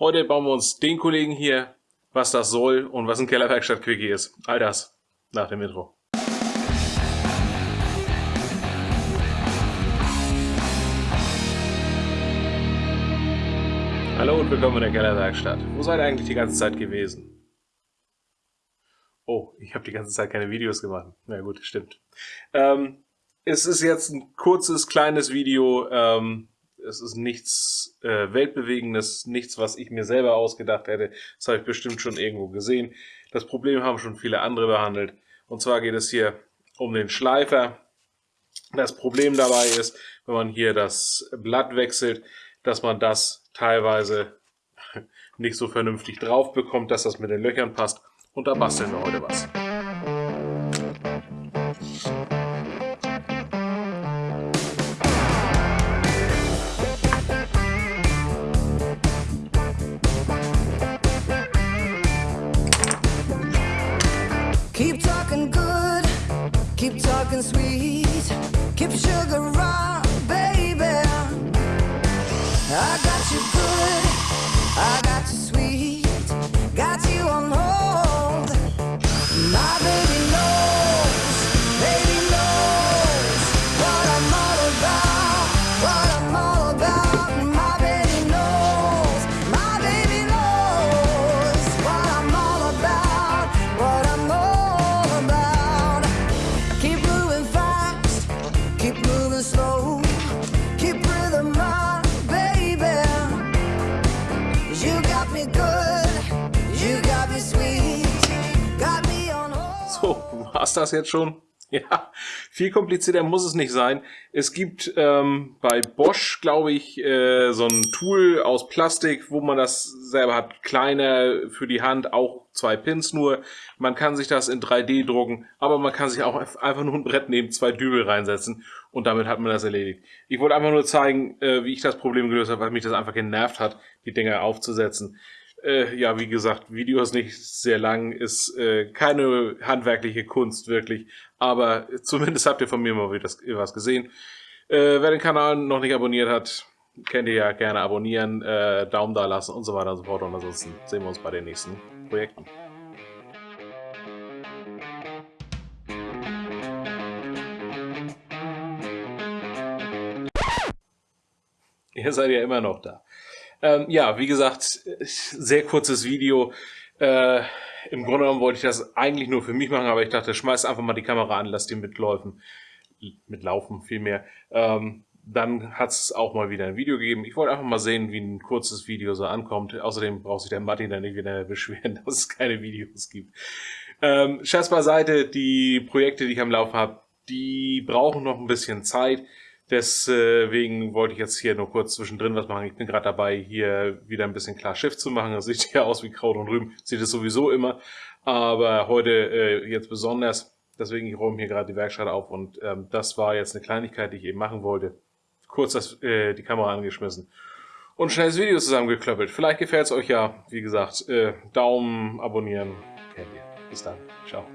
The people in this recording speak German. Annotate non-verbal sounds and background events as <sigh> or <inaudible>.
Heute bauen wir uns den Kollegen hier, was das soll und was ein Kellerwerkstatt-Quickie ist. All das nach dem Intro. Hallo und willkommen in der Kellerwerkstatt. Wo seid ihr eigentlich die ganze Zeit gewesen? Oh, ich habe die ganze Zeit keine Videos gemacht. Na gut, stimmt. Ähm, es ist jetzt ein kurzes, kleines Video. Ähm, es ist nichts äh, Weltbewegendes, nichts, was ich mir selber ausgedacht hätte. Das habe ich bestimmt schon irgendwo gesehen. Das Problem haben schon viele andere behandelt. Und zwar geht es hier um den Schleifer. Das Problem dabei ist, wenn man hier das Blatt wechselt, dass man das teilweise <laughs> nicht so vernünftig drauf bekommt, dass das mit den Löchern passt. Und da basteln wir heute was. Talking good, keep talking sweet, keep sugar round, baby. I got you good, So, war's das jetzt schon? <laughs> Ja, viel komplizierter muss es nicht sein. Es gibt ähm, bei Bosch, glaube ich, äh, so ein Tool aus Plastik, wo man das selber hat. Kleiner für die Hand, auch zwei Pins nur. Man kann sich das in 3D drucken, aber man kann sich auch einfach nur ein Brett nehmen, zwei Dübel reinsetzen und damit hat man das erledigt. Ich wollte einfach nur zeigen, äh, wie ich das Problem gelöst habe, weil mich das einfach genervt hat, die Dinger aufzusetzen. Äh, ja, wie gesagt, Video ist nicht sehr lang, ist äh, keine handwerkliche Kunst wirklich, aber zumindest habt ihr von mir mal was gesehen. Wer den Kanal noch nicht abonniert hat, könnt ihr ja gerne abonnieren, äh, Daumen da lassen und so weiter und so fort. Und ansonsten sehen wir uns bei den nächsten Projekten. Ihr seid ja immer noch da. Ähm, ja, wie gesagt, sehr kurzes Video. Äh, Im Grunde genommen wollte ich das eigentlich nur für mich machen, aber ich dachte, schmeiß einfach mal die Kamera an, lass die mitläufen. Mitlaufen vielmehr. Ähm, dann hat es auch mal wieder ein Video gegeben. Ich wollte einfach mal sehen, wie ein kurzes Video so ankommt. Außerdem braucht sich der Martin dann nicht wieder beschweren, <laughs> dass es keine Videos gibt. Ähm, Scherz beiseite, die Projekte, die ich am Laufen habe, die brauchen noch ein bisschen Zeit. Deswegen wollte ich jetzt hier nur kurz zwischendrin was machen. Ich bin gerade dabei, hier wieder ein bisschen klar Schiff zu machen. Das sieht ja aus wie Kraut und Rüben. Sieht es sowieso immer. Aber heute äh, jetzt besonders. Deswegen, ich räume hier gerade die Werkstatt auf. Und ähm, das war jetzt eine Kleinigkeit, die ich eben machen wollte. Kurz das, äh, die Kamera angeschmissen. Und schnell das Video zusammengeklöppelt. Vielleicht gefällt es euch ja. Wie gesagt, äh, Daumen, abonnieren. Kennt ihr. Bis dann. Ciao.